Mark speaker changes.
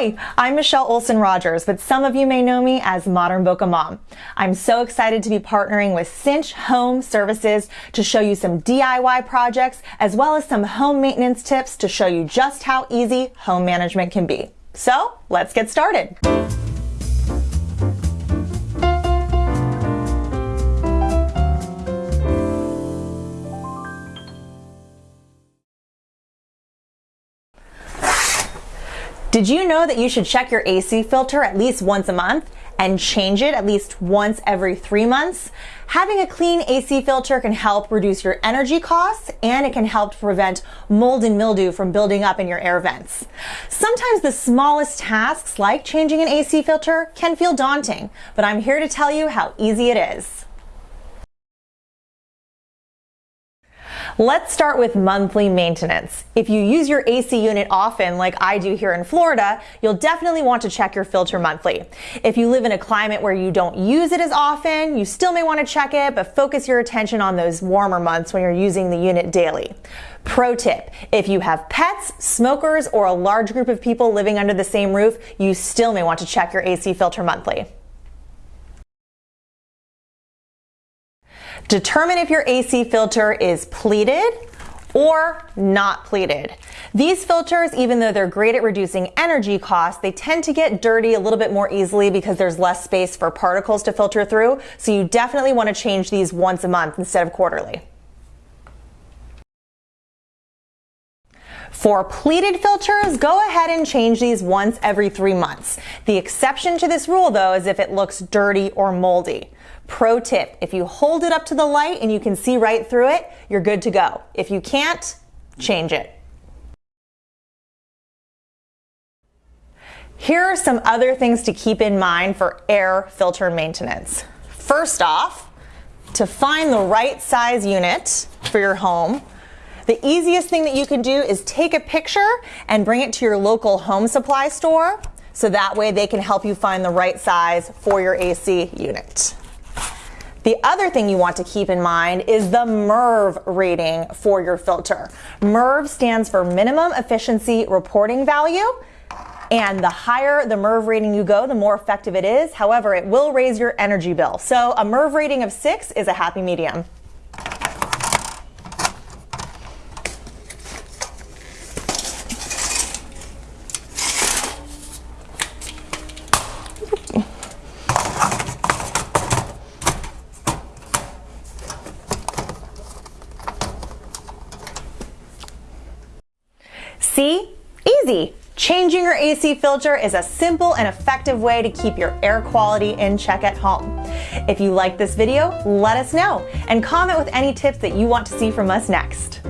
Speaker 1: Hi, I'm Michelle Olson Rogers, but some of you may know me as Modern Boca Mom. I'm so excited to be partnering with Cinch Home Services to show you some DIY projects as well as some home maintenance tips to show you just how easy home management can be. So let's get started. Did you know that you should check your AC filter at least once a month and change it at least once every three months? Having a clean AC filter can help reduce your energy costs and it can help prevent mold and mildew from building up in your air vents. Sometimes the smallest tasks like changing an AC filter can feel daunting, but I'm here to tell you how easy it is. Let's start with monthly maintenance. If you use your AC unit often, like I do here in Florida, you'll definitely want to check your filter monthly. If you live in a climate where you don't use it as often, you still may want to check it, but focus your attention on those warmer months when you're using the unit daily. Pro tip, if you have pets, smokers, or a large group of people living under the same roof, you still may want to check your AC filter monthly. Determine if your AC filter is pleated or not pleated. These filters, even though they're great at reducing energy costs, they tend to get dirty a little bit more easily because there's less space for particles to filter through. So you definitely want to change these once a month instead of quarterly. For pleated filters, go ahead and change these once every three months. The exception to this rule though is if it looks dirty or moldy. Pro tip, if you hold it up to the light and you can see right through it, you're good to go. If you can't, change it. Here are some other things to keep in mind for air filter maintenance. First off, to find the right size unit for your home, the easiest thing that you can do is take a picture and bring it to your local home supply store so that way they can help you find the right size for your AC unit. The other thing you want to keep in mind is the MERV rating for your filter. MERV stands for Minimum Efficiency Reporting Value. And the higher the MERV rating you go, the more effective it is. However, it will raise your energy bill. So a MERV rating of six is a happy medium. See? Easy! Changing your AC filter is a simple and effective way to keep your air quality in check at home. If you like this video, let us know and comment with any tips that you want to see from us next.